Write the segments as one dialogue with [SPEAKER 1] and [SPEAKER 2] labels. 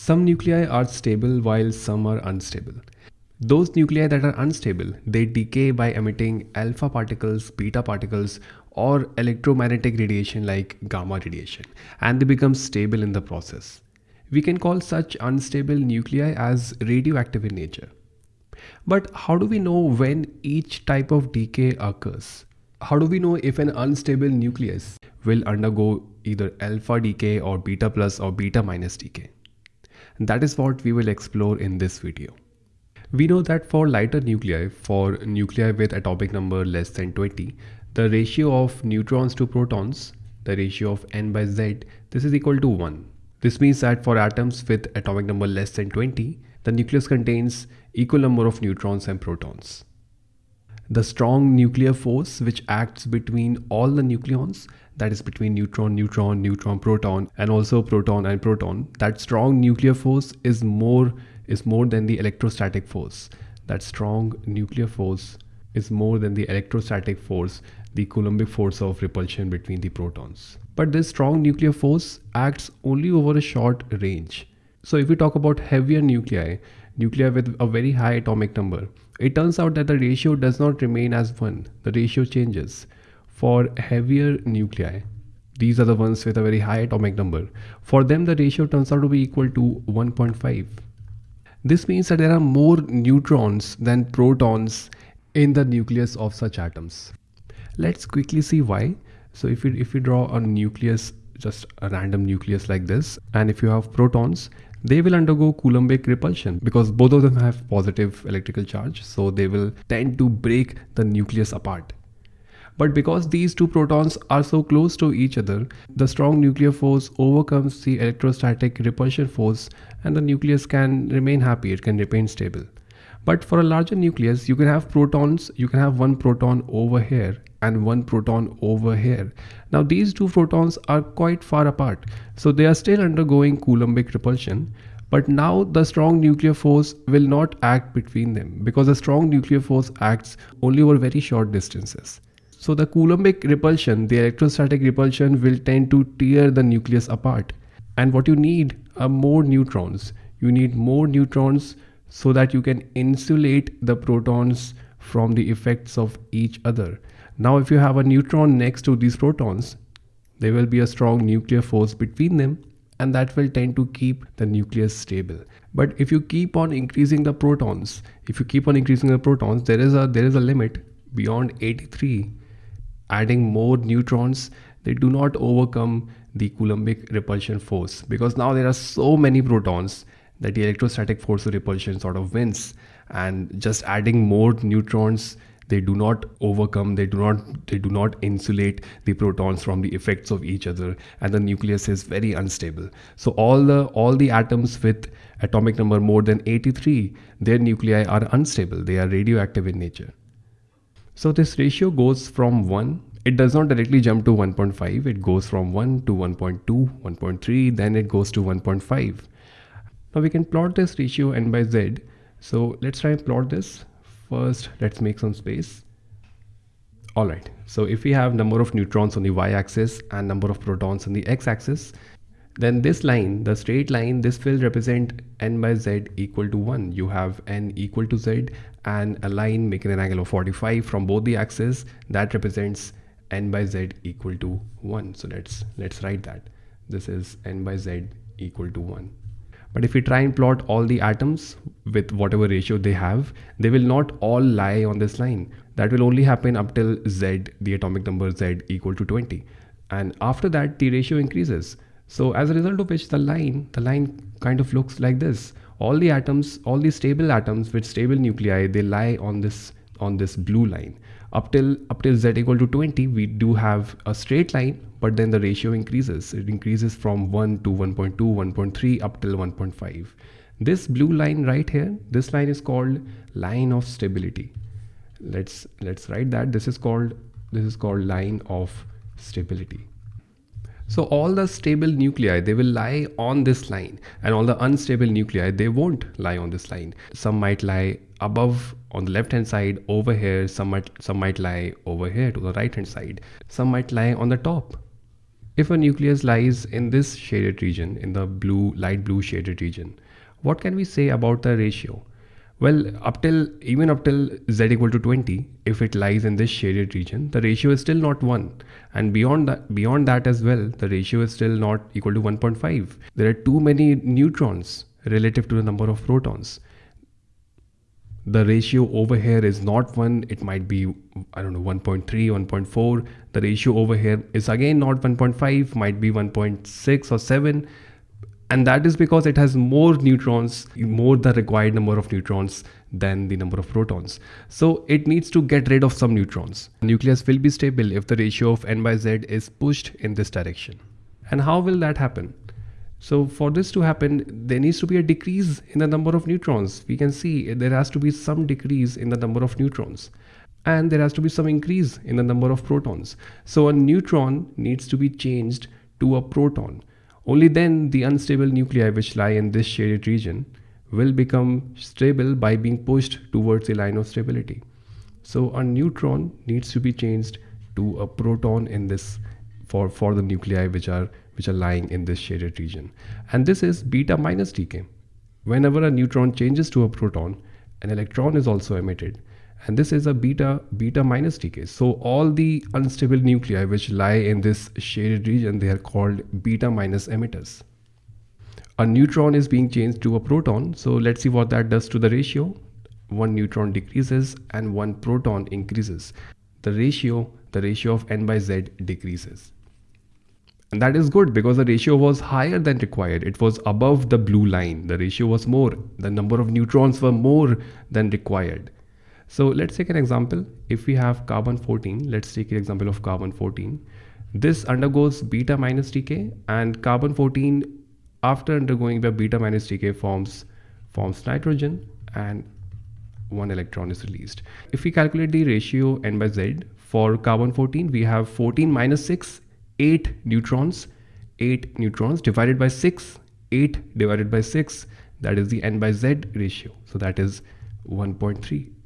[SPEAKER 1] Some nuclei are stable while some are unstable. Those nuclei that are unstable, they decay by emitting alpha particles, beta particles, or electromagnetic radiation like gamma radiation, and they become stable in the process. We can call such unstable nuclei as radioactive in nature. But how do we know when each type of decay occurs? How do we know if an unstable nucleus will undergo either alpha decay or beta plus or beta minus decay? That is what we will explore in this video. We know that for lighter nuclei, for nuclei with atomic number less than 20, the ratio of neutrons to protons, the ratio of n by z, this is equal to 1. This means that for atoms with atomic number less than 20, the nucleus contains equal number of neutrons and protons. The strong nuclear force which acts between all the nucleons, that is between neutron, neutron, neutron, proton, and also proton and proton, that strong nuclear force is more is more than the electrostatic force. That strong nuclear force is more than the electrostatic force, the Coulombic force of repulsion between the protons. But this strong nuclear force acts only over a short range. So if we talk about heavier nuclei, nuclei with a very high atomic number, it turns out that the ratio does not remain as 1. The ratio changes. For heavier nuclei, these are the ones with a very high atomic number. For them, the ratio turns out to be equal to 1.5. This means that there are more neutrons than protons in the nucleus of such atoms. Let's quickly see why. So if you, if we draw a nucleus, just a random nucleus like this, and if you have protons, they will undergo Coulombic repulsion because both of them have positive electrical charge. So they will tend to break the nucleus apart. But because these two protons are so close to each other, the strong nuclear force overcomes the electrostatic repulsion force and the nucleus can remain happy, it can remain stable. But for a larger nucleus, you can have protons, you can have one proton over here and one proton over here. Now these two protons are quite far apart, so they are still undergoing Coulombic repulsion. But now the strong nuclear force will not act between them because the strong nuclear force acts only over very short distances. So the Coulombic repulsion, the electrostatic repulsion will tend to tear the nucleus apart. And what you need are more neutrons. You need more neutrons so that you can insulate the protons from the effects of each other. Now if you have a neutron next to these protons, there will be a strong nuclear force between them and that will tend to keep the nucleus stable. But if you keep on increasing the protons, if you keep on increasing the protons, there is a there is a limit beyond 83 adding more neutrons, they do not overcome the Coulombic repulsion force because now there are so many protons that the electrostatic force of repulsion sort of wins and just adding more neutrons they do not overcome they do not they do not insulate the protons from the effects of each other and the nucleus is very unstable so all the all the atoms with atomic number more than 83 their nuclei are unstable they are radioactive in nature so this ratio goes from 1, it does not directly jump to 1.5, it goes from 1 to 1.2, 1.3, then it goes to 1.5. Now we can plot this ratio n by z. So let's try and plot this. First, let's make some space. Alright, so if we have number of neutrons on the y-axis and number of protons on the x-axis, then this line, the straight line, this will represent n by z equal to 1. You have n equal to z and a line making an angle of 45 from both the axes that represents n by z equal to 1. So let's let's write that. This is n by z equal to 1. But if we try and plot all the atoms with whatever ratio they have, they will not all lie on this line. That will only happen up till z, the atomic number z equal to 20. And after that, the ratio increases. So as a result of which the line, the line kind of looks like this. All the atoms, all the stable atoms with stable nuclei, they lie on this on this blue line. Up till up till z equal to 20, we do have a straight line, but then the ratio increases. It increases from 1 to 1.2, 1.3 up till 1.5. This blue line right here, this line is called line of stability. Let's let's write that. This is called this is called line of stability. So all the stable nuclei, they will lie on this line and all the unstable nuclei, they won't lie on this line. Some might lie above on the left hand side over here, some might, some might lie over here to the right hand side. Some might lie on the top. If a nucleus lies in this shaded region, in the blue, light blue shaded region, what can we say about the ratio? Well, up till even up till z equal to 20, if it lies in this shaded region, the ratio is still not 1. And beyond that, beyond that as well, the ratio is still not equal to 1.5. There are too many neutrons relative to the number of protons. The ratio over here is not 1, it might be, I don't know, 1.3, 1.4. The ratio over here is again not 1.5, might be 1.6 or 7 and that is because it has more neutrons more the required number of neutrons than the number of protons. So it needs to get rid of some neutrons. The nucleus will be stable if the ratio of n by z is pushed in this direction. And how will that happen? So for this to happen there needs to be a decrease in the number of neutrons. We can see there has to be some decrease in the number of neutrons. And there has to be some increase in the number of protons. So a neutron needs to be changed to a proton only then the unstable nuclei which lie in this shaded region will become stable by being pushed towards a line of stability. So a neutron needs to be changed to a proton in this for, for the nuclei which are which are lying in this shaded region. And this is beta minus decay. Whenever a neutron changes to a proton, an electron is also emitted and this is a beta beta minus decay so all the unstable nuclei which lie in this shaded region they are called beta minus emitters. A neutron is being changed to a proton. So let's see what that does to the ratio. One neutron decreases and one proton increases. The ratio the ratio of n by z decreases. And that is good because the ratio was higher than required. It was above the blue line. The ratio was more. The number of neutrons were more than required so let's take an example. If we have carbon 14, let's take an example of carbon 14. This undergoes beta minus decay and carbon 14 after undergoing beta minus decay forms forms nitrogen and one electron is released. If we calculate the ratio n by z for carbon 14, we have 14 minus 6, 8 neutrons, 8 neutrons divided by 6, 8 divided by 6, that is the n by z ratio. So that is 1.3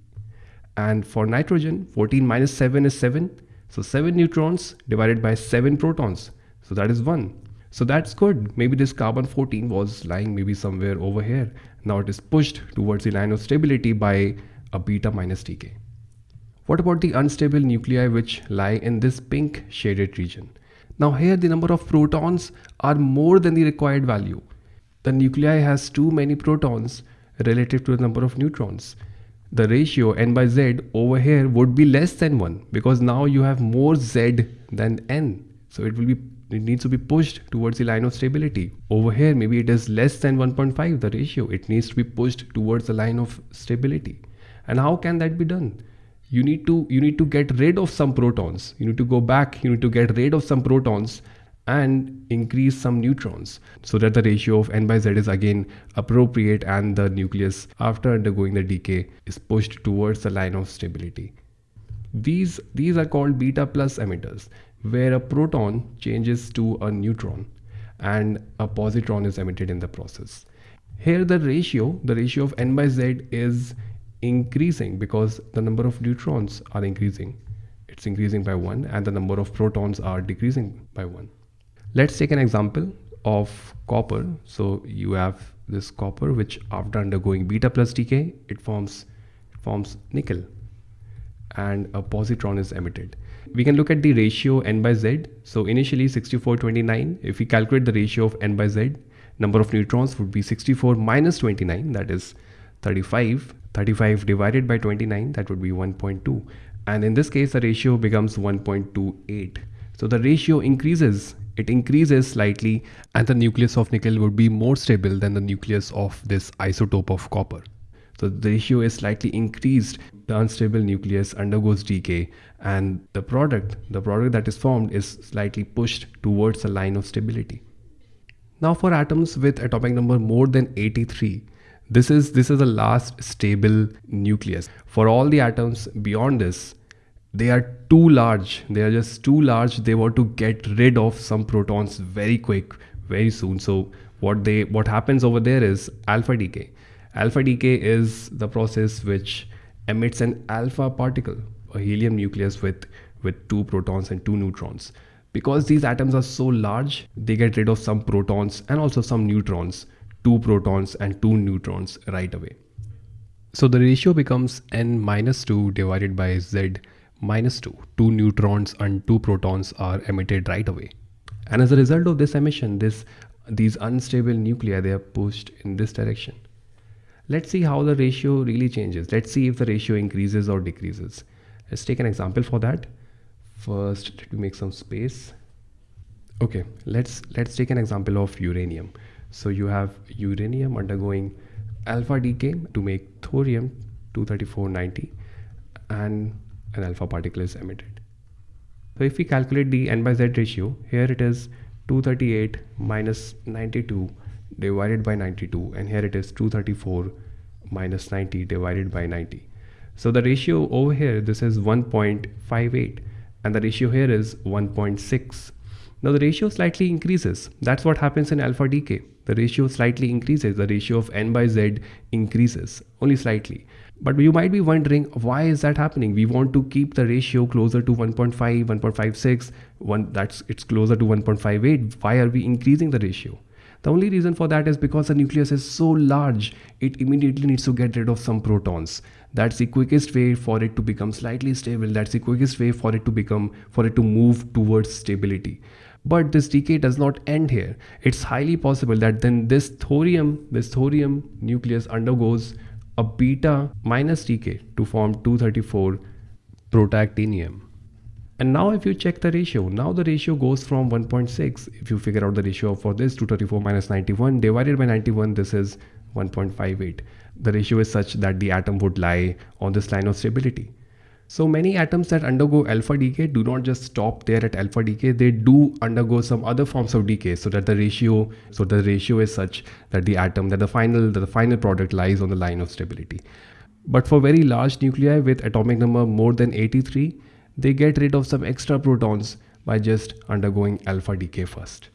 [SPEAKER 1] and for nitrogen 14 minus 7 is 7 so 7 neutrons divided by 7 protons. So that is 1 so that's good. Maybe this carbon 14 was lying maybe somewhere over here. Now it is pushed towards the line of stability by a beta minus decay what about the unstable nuclei which lie in this pink shaded region? Now here the number of protons are more than the required value. The nuclei has too many protons relative to the number of neutrons the ratio n by z over here would be less than 1 because now you have more z than n. So it will be it needs to be pushed towards the line of stability. Over here maybe it is less than 1.5 the ratio. It needs to be pushed towards the line of stability. And how can that be done? You need to you need to get rid of some protons. You need to go back you need to get rid of some protons and increase some neutrons so that the ratio of n by z is again appropriate and the nucleus after undergoing the decay is pushed towards the line of stability. These, these are called beta plus emitters where a proton changes to a neutron and a positron is emitted in the process. Here the ratio, the ratio of n by z is increasing because the number of neutrons are increasing. It's increasing by 1 and the number of protons are decreasing by 1. Let's take an example of copper. So you have this copper which after undergoing beta plus decay, it forms, it forms nickel and a positron is emitted. We can look at the ratio n by z. So initially 6429, if we calculate the ratio of n by z, number of neutrons would be 64 minus 29, that is 35. 35 divided by 29, that would be 1.2. And in this case, the ratio becomes 1.28. So the ratio increases it increases slightly and the nucleus of nickel would be more stable than the nucleus of this isotope of copper. So the ratio is slightly increased. The unstable nucleus undergoes decay and the product, the product that is formed is slightly pushed towards a line of stability. Now for atoms with atomic number more than 83, this is this is the last stable nucleus. For all the atoms beyond this, they are too large. They are just too large. They want to get rid of some protons very quick very soon. So what they what happens over there is alpha decay. Alpha decay is the process which emits an alpha particle a helium nucleus with with two protons and two neutrons. Because these atoms are so large, they get rid of some protons and also some neutrons, two protons and two neutrons right away. So the ratio becomes n minus 2 divided by z minus 2. Two neutrons and two protons are emitted right away. And as a result of this emission, this these unstable nuclei, they are pushed in this direction. Let's see how the ratio really changes. Let's see if the ratio increases or decreases. Let's take an example for that. First, let me make some space. Okay, let's let's take an example of uranium. So you have uranium undergoing alpha decay to make thorium 23490 and an alpha particle is emitted. So if we calculate the n by z ratio, here it is 238 minus 92 divided by 92 and here it is 234 minus 90 divided by 90. So the ratio over here, this is 1.58 and the ratio here is 1.6. Now the ratio slightly increases. That's what happens in alpha decay. The ratio slightly increases. The ratio of n by z increases only slightly. But you might be wondering why is that happening? We want to keep the ratio closer to 1.5, 1.56, one that's it's closer to 1.58. Why are we increasing the ratio? The only reason for that is because the nucleus is so large, it immediately needs to get rid of some protons. That's the quickest way for it to become slightly stable. That's the quickest way for it to become, for it to move towards stability. But this decay does not end here. It's highly possible that then this thorium, this thorium nucleus undergoes a beta minus decay to form 234 protactinium. And now if you check the ratio, now the ratio goes from 1.6. If you figure out the ratio for this 234 minus 91 divided by 91, this is 1.58. The ratio is such that the atom would lie on this line of stability. So many atoms that undergo alpha decay do not just stop there at alpha decay, they do undergo some other forms of decay so that the ratio, so the ratio is such that the atom, that the final, that the final product lies on the line of stability. But for very large nuclei with atomic number more than 83, they get rid of some extra protons by just undergoing alpha decay first.